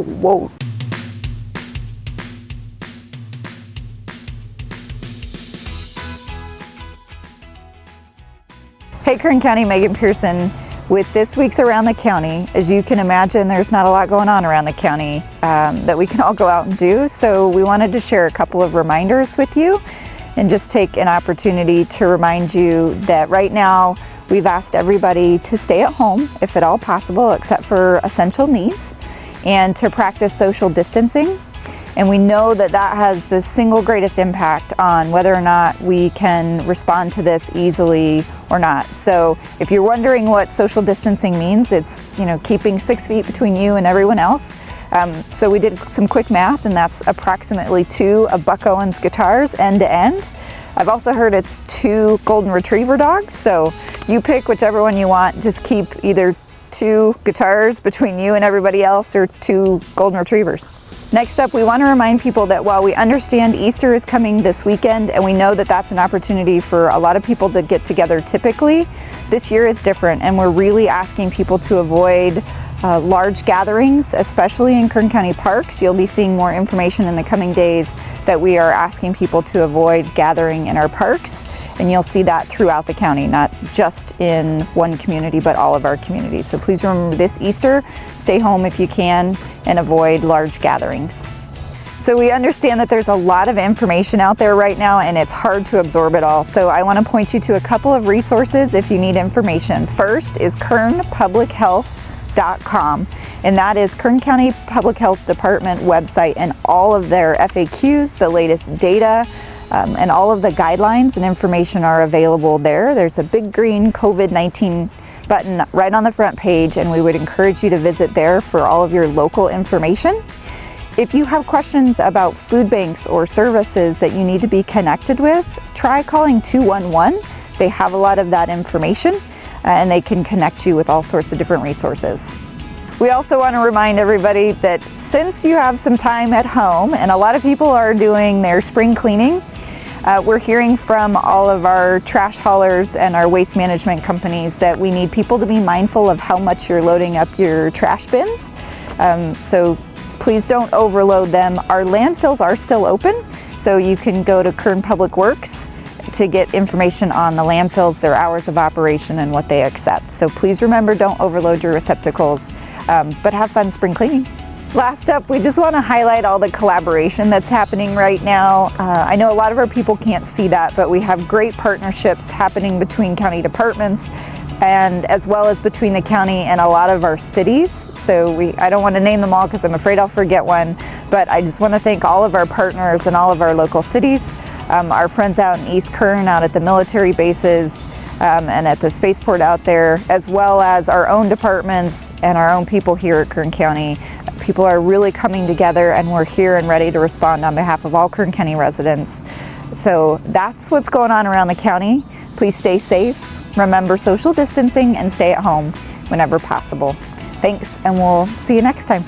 Whoa. Hey Kern County, Megan Pearson. With this week's Around the County, as you can imagine, there's not a lot going on around the county um, that we can all go out and do. So we wanted to share a couple of reminders with you and just take an opportunity to remind you that right now we've asked everybody to stay at home if at all possible, except for essential needs, and to practice social distancing and we know that that has the single greatest impact on whether or not we can respond to this easily or not. So if you're wondering what social distancing means, it's you know keeping six feet between you and everyone else. Um, so we did some quick math and that's approximately two of Buck Owens guitars end to end. I've also heard it's two golden retriever dogs, so you pick whichever one you want. Just keep either two guitars between you and everybody else or two golden retrievers. Next up, we want to remind people that while we understand Easter is coming this weekend and we know that that's an opportunity for a lot of people to get together typically, this year is different and we're really asking people to avoid uh, large gatherings, especially in Kern County parks. You'll be seeing more information in the coming days that we are asking people to avoid gathering in our parks. And you'll see that throughout the county, not just in one community, but all of our communities. So please remember this Easter, stay home if you can and avoid large gatherings. So we understand that there's a lot of information out there right now and it's hard to absorb it all. So I want to point you to a couple of resources if you need information. First is Kern Public Health and that is Kern County Public Health Department website and all of their FAQs, the latest data, um, and all of the guidelines and information are available there. There's a big green COVID-19 button right on the front page and we would encourage you to visit there for all of your local information. If you have questions about food banks or services that you need to be connected with, try calling 211. They have a lot of that information and they can connect you with all sorts of different resources. We also want to remind everybody that since you have some time at home and a lot of people are doing their spring cleaning, uh, we're hearing from all of our trash haulers and our waste management companies that we need people to be mindful of how much you're loading up your trash bins. Um, so please don't overload them. Our landfills are still open, so you can go to Kern Public Works to get information on the landfills, their hours of operation, and what they accept. So please remember, don't overload your receptacles, um, but have fun spring cleaning. Last up, we just want to highlight all the collaboration that's happening right now. Uh, I know a lot of our people can't see that, but we have great partnerships happening between county departments and as well as between the county and a lot of our cities. So we, I don't want to name them all because I'm afraid I'll forget one, but I just want to thank all of our partners and all of our local cities um, our friends out in East Kern, out at the military bases, um, and at the spaceport out there, as well as our own departments and our own people here at Kern County. People are really coming together and we're here and ready to respond on behalf of all Kern County residents. So that's what's going on around the county. Please stay safe, remember social distancing, and stay at home whenever possible. Thanks, and we'll see you next time.